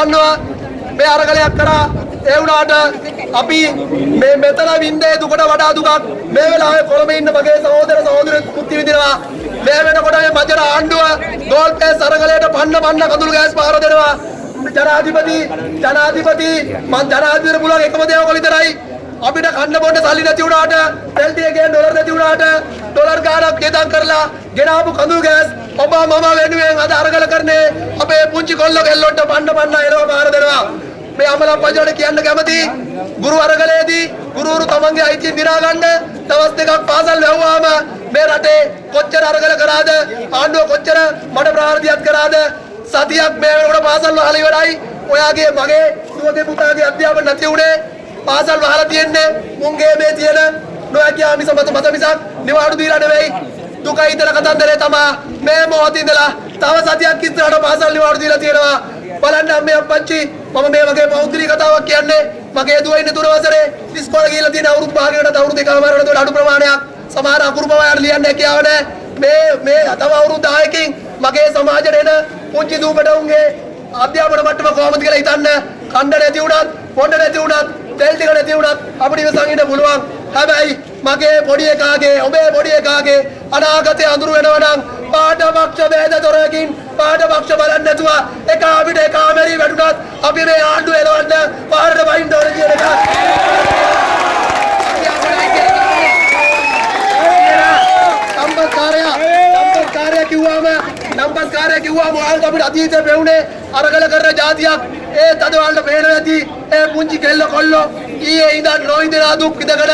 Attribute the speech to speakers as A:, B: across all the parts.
A: එකමාරකට ආසන්නව මේ අරගලයක් කරා ඒ වුණාට අපි මේ මෙතන වින්දේ දුකට වඩා දුකක්. මේ වෙලාවේ කොළඹ ඉන්න මගේ සහෝදර සහෝදරියන් මුක්ති විඳිනවා. මේ වෙනකොට මේ මජර ආණ්ඩුව ගෝල් පෑස් අරගලයට පන්න පන්න කඳුළු ගෑස් පහර දෙනවා. ජනාධිපති ජනාධිපති මං ජනාධිපතිට පුළුවන් එකම දේ ඔයගොල්ලෝ විතරයි. අපිට කන්න බොන්න සල්ලි නැති වුණාට තෙල් ටිකේ ඩොලර් නැති වුණාට ඩොලර් ගාණක් ගෙදම් කරලා ගෙනාපු කඳුළු ගෑස් ඔබ මම වෙනුවෙන් අද අරගල කරන්නේ අපේ පුංචි කොල්ල කෙල්ලොන්ට පන්න පන්න එනවා පාර දෙනවා. මේ අමල පජාට කියන්න කැමති ගුරු අරගලයේදී ගුරුවරු තමන්ගේ අයිතිය දිනා ගන්න දවස් දෙකක් පාසල් වැහුවාම මේ රටේ කොච්චර අරගල කරාද? ආණ්ඩුව කොච්චර මඩ ප්‍රාර්ථියක් කරාද? සතියක් මේ වෙනකොට පාසල් වහලා ඉවරයි. ඔයාගේ මගේ දුවගේ පුතාගේ අධ්‍යාපන නැති උනේ පාසල් වහලා තියෙන්නේ මුන්ගේ මේ තියෙන නොහැකියා මිස මත මත මිසක් නිවාඩු දීලා නෙවෙයි. දුකයි ඉතල කතන්දරේ තමා. මේ මොහොතේ ඉඳලා තව සතියක් ඉස්සරහට පාසල් නිවාඩු දීලා තියෙනවා. බලන්න අම්මේ අප්පච්චි මම මේ වගේ පෞද්ගලික කතාවක් කියන්නේ මගේ දුව ඉන්නේ තුන වසරේ ඉස්කෝලේ ගිහලා තියෙන අවුරුදු භාගයකට අවුරුදු දෙකමාරකට වඩා අඩු ප්‍රමාණයක්. සමහර අකුරු පවයන් ලියන්න හැකියාව නැහැ. මේ මේ තව අවුරුදු 10කින් මගේ සමාජයට එන පුංචි දූපට උන්ගේ අධ්‍යාපන මට්ටම කොහොමද කියලා හිතන්න. කණ්ඩ නැති වුණත් පොඩ නැති වුණත් තෙල් ටික නැති වුණත් අපිට ඉවසන් ඉන්න පුළුවන්. හැබැයි මගේ පොඩි එකාගේ ඔබේ පොඩි එකාගේ අනාගතය අඳුරු වෙනවා නම් පාඨපක්ෂ වේද දොරකින් පාඨපක්ෂ බලන්න නැතුව එක අපිට එක ආමරි වැටුණත් අපි මේ ආණ්ඩුව එලවන්න පාරට වයින් ඕන කියන එක. නම්බස්කාරය නම්බස්කාරය කිව්වම නම්බස්කාරය කිව්වම ඔයාලට අපිට අතීතේ පෙවුනේ අරගල කරන જાතියක් ඒ තද වලට පේනවා ඇති. ඒ පුංචි කෙල්ල කොල්ලෝ ඊයේ ඉඳන් නොඉඳලා දුක් විඳගෙන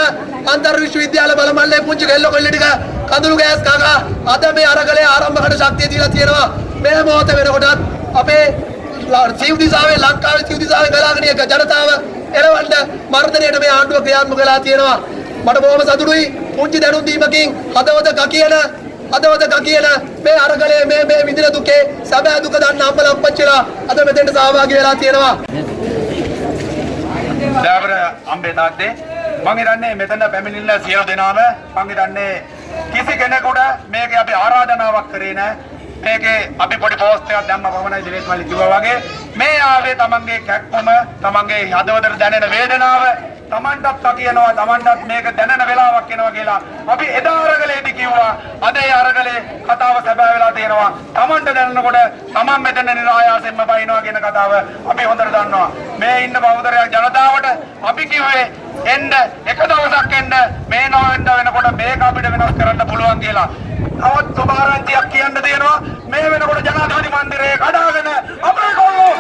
A: අන්තර් විශ්වවිද්‍යාල බලමල්ලේ පුංචි කෙල්ල කොල්ල ටික කඳුළු ගෑස් කකා. අද මේ අරගලේ ආරම්භකට ශක්තිය දීලා තියෙනවා. මේ මොහොත වෙනකොටත් අපේ ජීව දිසාවේ ලංකාවේ ජීව දිසාවේ ගලාගෙන යන ජනතාව එරවන්න මර්ධනයට මේ ආණ්ඩුව ක්‍රියාත්මක වෙලා තියෙනවා. මට බොහොම සතුටුයි. පුංචි දැනුම් දීමකින් හදවත ගකියන හදවත ගකියන මේ අරගලයේ මේ මේ විඳින දුකේ සැබෑ දුක දන්න අම්මලා අප්පච්චිලා අද මෙතෙන්ට සහභාගී වෙලා තියෙනවා.
B: දෑවර අම්බේ තාත්තේ මං හිතන්නේ මෙතන පැමිණිල්ල සියලු දෙනාම මං හිතන්නේ කිසි කෙනෙකුට මේක අපි ආරාධනාවක් කරේ නෑ. මේකේ අපි පොඩි පෝස්ට් එකක් දැම්ම පමණයි දිනේත් මල්ලි කිව්වා වගේ. මේ ආවේ තමන්ගේ කැක්කම තමන්ගේ හදවතට දැනෙන වේදනාව තමන්ටත් කියනවා තමන්ටත් මේක දැනෙන වෙලාවක් එනවා කියලා අපි එදා අරගලේදී කිව්වා. අද ඒ අරගලේ කතාව සැබෑ වෙලා තියෙනවා. තමන්ට දැනෙනකොට තමන් මෙතන නිරායාසයෙන්ම බයිනවා කියන කතාව අපි හොඳට දන්නවා. මේ ඉන්න බෞද්ධරයක් ජනතාවට අපි කිව්වේ එන්න එක දවසක් එන්න මේ නොවෙන්න වෙනකොට මේක අපිට වෙනස් කරන්න පුළුවන් කියලා. තවත් සුභාරංචියක් කියන්න තියෙනවා. මේ වෙනකොට ජනාධිපති මන්දිරයේ කඩාගෙන අපේ කොල්ලෝ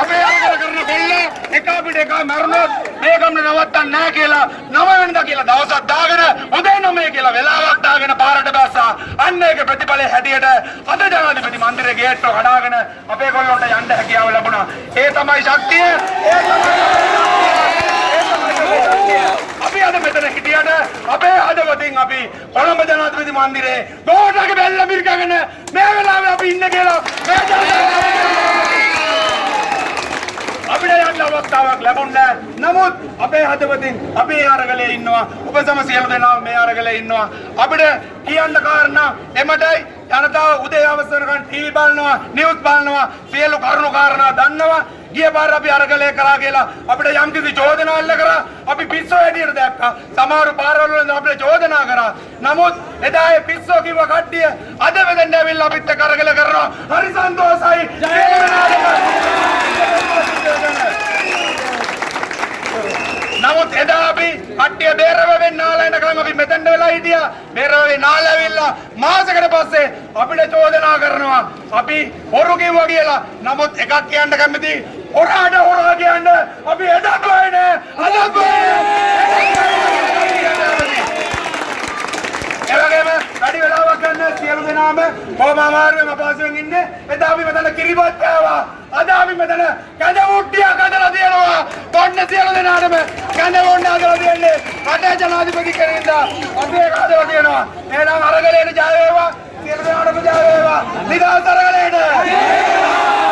B: අපේ අරගල කරන කොල්ල එක අපිට එක මැරුණොත් මේ ගමන නවත්තන්න නැහැ කියලා නව වෙනදා කියලා දවසක් දාගෙන උදේ නමේ කියලා වෙලාවක් දාගෙන පාරට බැස්සා අන්න ඒක ප්‍රතිඵලයේ හැටියට අද ජනාධිපති මන්දිරයේ ගේට්ටුව කඩාගෙන අපේ කොල්ලොන්ට යන්න හැකියාව ලැබුණා. ඒ තමයි ශක්තිය. ඒ තමයි අපි අද මෙතන හිටියට අපේ හදවතින් අපි කොළඹ ජනාධිපති මන්දිරේ දෝටක බැල්ල මිරිකගෙන මේ වෙලාවේ අපි ඉන්න කියලා මේ ජනතාව අපිට යන්න අවස්ථාවක් ලැබුණේ. නමුත් අපේ හදවතින් අපේ අරගලේ ඉන්නවා. ඔබ සම සියලු දෙනා මේ අරගලේ ඉන්නවා. අපිට කියන්න කාරණා එමටයි ජනතාව උදේ අවසරකන් ටීවී බලනවා නිවුස් බලනවා. සියලු කරුණු කාරණා දන්නවා. ගිය පාර අපි අරගලේ කරා කියලා අපිට යම්කිසි චෝදනා එල්ල කරා. අපි පිස්සෝ හැටියට දැක්කා. සමහර පාරවල වල අපිට චෝදනා කරා. නමුත් එදා ඒ පිස්සෝ කිව්ව කට්ටිය අද වෙදෙන්න ඇවිල්ලා අපිත් එක්ක අරගල කරනවා. හරි සන්තෝසයි සියලු දෙනාටම නමුත් එදා අපි කට්ටිය බේරවෙන් නාලා එනකම් අපි මෙතෙන්ට වෙලා හිටියා. බේරවෙන් නාලා ඇවිල්ලා මාසෙකට පස්සේ අපිට චෝදනා කරනවා. අපි හොරු කිව්වා කියලා. නමුත් එකක් කියන්න කැමති හොරාට හොරා කියන්න අපි එදත් වෙන්නේ. අදත් වෙන්නේ. එවැගේම වැඩි වෙලාවක් ගන්න සියලු දෙනාම කොහොම අමාරුවෙන් අපහසුවෙන් ඉන්නේ එදා අපි මෙතන කිරිබත් කෑවා අද අපි මෙතන. කැඳ මුට්ටියක් හදලා තියෙනවා. ඔන්න සියලු දෙනාටම කැඳ මුට්ටිය හදලා තියන්නේ රටේ ජනාධිපති කෙනෙක්ද? අපි ඒක හදලා තියෙනවා. එහෙනම් අරගලේට ජය වේවා. සියලු දෙනාටම ජය වේවා. නිදහස් අරගලේට අරගලේට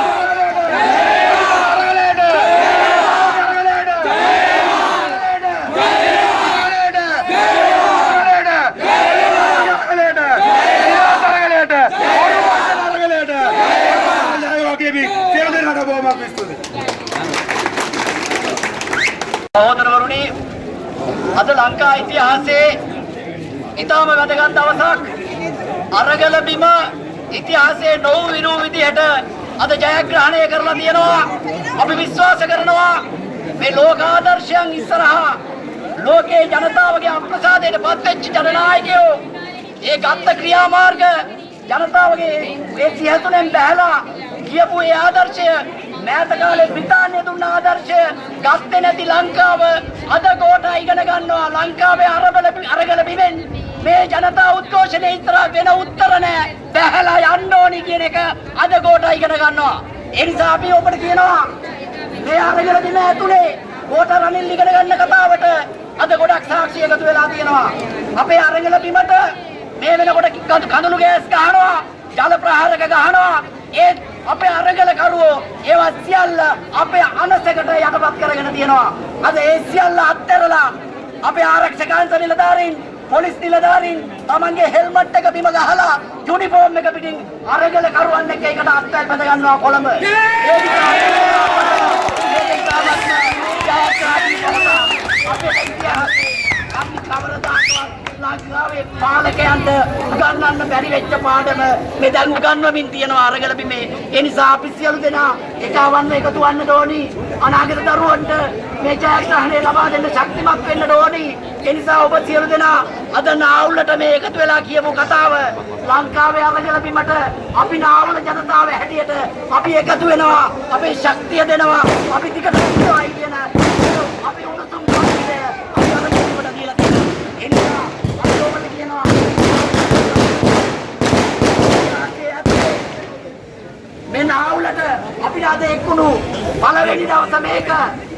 C: අද ලංකා ඉතිහාසයේ ඉතාම වැදගත් දවසක් අරගල බිම ඉතිහාසයේ නොවු විරූ විදිහට අද ජයග්‍රහණය කරලා තියෙනවා. අපි විශ්වාස කරනවා මේ ලෝක ආදර්ශයන් ඉස්සරහා ලෝකේ ජනතාවගේ අප්‍රසාදයට පත්වෙච්ච ජනනායකයෝ ඒ ගත්ත ක්‍රියාමාර්ග ජනතාවගේ ඒ සිහතුනෙන් බැහැලා කියපු ඒ ආදර්ශය මෑත කාලේ බ්‍රිතාන්‍ය දුන්න ආදර්ශය ගත්තේ නැති ලංකාව අද කොට ඉගෙන ගන්නවා. ලංකාවේ අරබල අරගල බිමෙන් මේ ජනතා උද්ඝෝෂණය ඉස්සරහ වෙන උත්තර නැහැ බැහැලා යන්න ඕනි කියන එක අද කොට ඉගෙන ගන්නවා. ඒ නිසා අපි ඔබට කියනවා මේ අරගල බිම ඇතුලේ කොට රනිල් ඉගෙන ගන්න කතාවට අද ගොඩක් සාක්ෂි එකතු වෙලා තියෙනවා. අපේ අරගල බිමට මේ වෙනකොට කඳුළු ගෑස් ගහනවා ජල ප්‍රහාරක ගහනවා. ඒත් අපේ අරගල කරුවෝ ඒවා සියල්ල අපේ අනසකට යටපත් කරගෙන තියෙනවා. අද ඒ සියල්ල අත්හැරලා අපේ ආරක්ෂකාංශ නිලධාරීන් පොලිස් නිලධාරීන් තමන්ගේ හෙල්මට් එක බිම ගහලා යුනිෆෝම් එක පිටින් අරගල කරුවන් එක්ක ඒකට අත්හැල් බඳ ගන්නවා කොළඹ. අපේ ඉතිහාසයේ අපි කවරදාකවත් ලංකාවේ පාලකයන්ට උගන්වන්න බැරි වෙච්ච පාඩම මේ දැන් උගන්වමින් තියෙනවා අරගල බිමේ. ඒ නිසා අපි සියලු දෙනා එකවන්න එකතු වන්න ඕනි. අනාගත දරුවන්ට මේ ජයග්‍රහණය ලබා දෙන්න ශක්තිමත් වෙන්න ඕනි. ඒ නිසා ඔබ සියලු දෙනා අද නාවුලට මේ එකතු වෙලා කියපු කතාව ලංකාවේ අරගල බිමට අපි නාවුල ජනතාව හැටියට අපි එකතු වෙනවා. අපේ ශක්තිය දෙනවා. අපි ටිකට ඉන්නවායි කියන අපි උණුසුම් පරිදි අපි අරගල බිමට දීලා තියෙනවා. ඒ නිසා අපි ඔබට කියනවා මේ නාවුලට අපිට අද එක්කුණු පළවෙනි දවස මේක.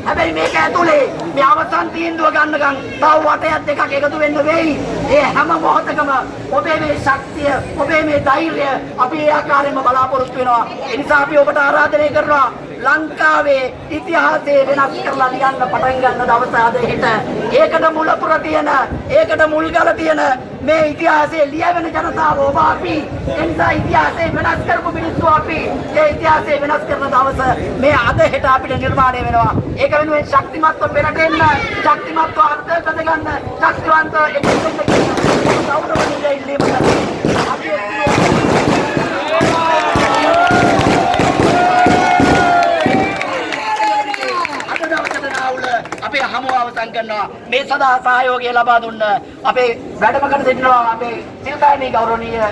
C: හැබැයි මේක ඇතුලේ මේ අවසන් තීන්දුව ගන්නකම් තව වටයක් දෙකක් එකතු වෙන්න වෙයි. ඒ හැම මොහොතකම ඔබේ මේ ශක්තිය ඔබේ මේ ධෛර්යය අපි ඒ ආකාරයෙන්ම බලාපොරොත්තු වෙනවා. ඒ නිසා අපි ඔබට ආරාධනය කරනවා ලංකාවේ ඉතිහාසය වෙනස් කරලා ලියන්න පටන් ගන්න දවස අද හෙට? ඒකට මුලපුර තියෙන ඒකට මුල්ගල තියෙන මේ ඉතිහාසයේ ලියවෙන ජනතාව ඔබ අපි. ඒ නිසා ඉතිහාසය වෙනස් කරපු මිනිස්සු අපි. ඒ ඉතිහාසය වෙනස් කරන දවස මේ අද හෙට අපිට නිර්මාණය වෙනවා. ඒක වෙනුවෙන් ශක්තිමත්ව පෙරට එන්න ශක්තිමත්ව අත්දැක ගන්න ශක්තිවන්ත එකතු වෙන්න ගෞරවනීය ඉල්ලීමකට අපි එක්ක අද දවසට නාවුල අපේ හමුව අවසන් කරනවා මේ සදා සහයෝගය ලබා දුන්න අපේ වැඩමකට සිටිනවා අපේ සිල්කායනී ගෞරවනීය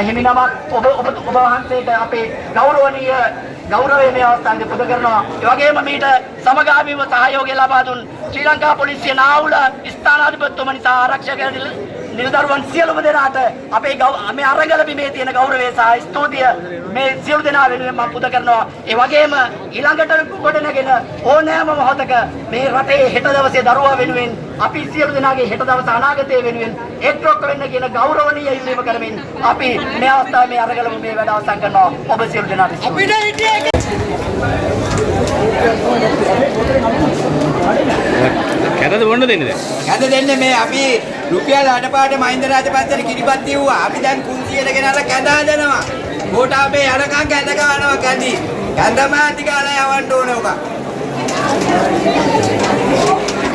C: හිමිනමක් ඔබ ඔබ ඔබ වහන්සේට අපේ ගෞරවනීය ගෞරවය මේ අවස්ථාවේ පුද කරනවා. ඒ වගේම මීට සමගාමීව සහයෝගය ලබා දුන් ශ්‍රී ලංකා පොලිසිය නාවුල ස්ථානාධිපතිතුමනි සහ ආරක්ෂක නිලදරුවන් සියලුම දෙනාට අපේ මේ අරගල බිමේ තියෙන ගෞරවය සහ ස්තුතිය මේ සියලු දෙනා වෙනුවෙන් මම පුද කරනවා. ඒ වගේම ඊළඟට ගොඩනගෙන ඕනෑම මොහොතක මේ රටේ හෙට දවසේ දරුවා වෙනුවෙන් අපි සියලු දෙනාගේ හෙට දවස අනාගතය වෙනුවෙන් එක්රොක් වෙන්න කියන ගෞරවනීය ඉල්ලීම කරමින් අපි මේ අවස්ථාවේ මේ අරගල මේ වැඩ අවසන් කරනවා. ඔබ සියලු දෙනාට ස්තුතියි.
D: කැතද බොන්න දෙන්නද
E: කැද දෙන්න මේ අපි රුපියල් අඩපාට මහින්ද රාජපක්ෂට කිරිපත් දීුවා. අපි දැන් 300ට ගෙනල්ලා කැඳ හදනවා. ගෝඨාභය යනකම් කැඳ ගන්නවා කැඳි. කැඳ මාති කාලා යවන්න ඕන ඔක.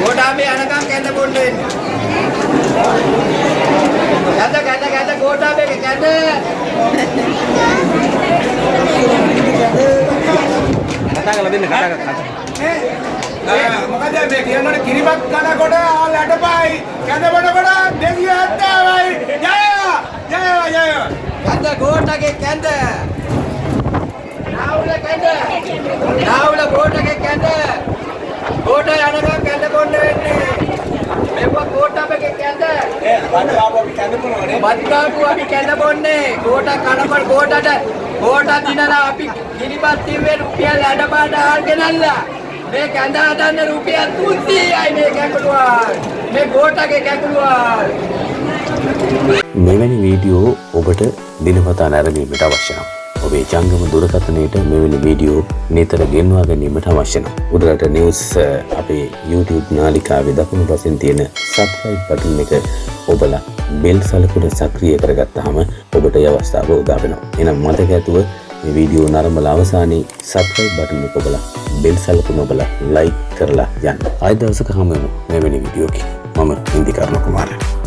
E: ගෝඨාභය යනකම් කැඳ බොන්න වෙන්නේ. කැඳ කැඳ කැඳ ගෝඨාභය කැඳ.
D: කතා කරලා දෙන්න කතා කතා
F: මොකද මේ කියනකොට කිරිබත් කනකොට ආල් ඇටපයි කැඳවනකොට දෙවියෝ ඇත්තවයි ජය ජය ජය
E: කැඳ ගෝඨගේ කැඳ. නාවුල කැඳ. නාවුල ගෝඨගේ කැඳ. ගෝඨ යනකම් කැඳ බොන්න වෙන්නේ. මේක ගෝඨාභයගේ කැඳ. බත්කාපු අපි කැඳ බොන්නේ ගෝට කනපල් ගෝටට ගෝට දිනලා අපි කිරිපත් තිබ්බේ රුපියල් අඩපාඩ ආල් ගෙනල්ලා මේ කැඳ හදන්න රුපියල් 300යි මේ කැකුළුවල් මේ ගෝටගේ කැකුළුවල්
G: මෙවැනි වීඩියෝ ඔබට දිනපතා නැරඹීමට අවශ්‍ය නම් ඔබේ ජංගම දුරකථනයට මෙවැනි වීඩියෝ නිතර ගෙන්වා ගැනීමට අවශ්‍ය නම්. උඩරට නිවස් අ, අපේ YouTube නාලිකාවේ දකුණු පසින් තියෙන සබ්ස්ක්‍රයිබ් බටන් එක ඔබලා බෙල් සලකුණ සක්‍රිය කරගත්තාම ඔබට ඒ අවස්ථාව උදා වෙනවා. එහෙනම් මතක ඇතුව මේ වීඩියෝ නරඹලා අවසානයේ සබ්ස්ක්‍රයිබ් බටන් එක ඔබලා බෙල් සලකුණ ඔබලා ලයික් කරලා යන්න. ආයෙ දවසක හමු වෙමු මෙවැනි වීඩියෝකින්. මම ඉන්දිකරණ කුමාරය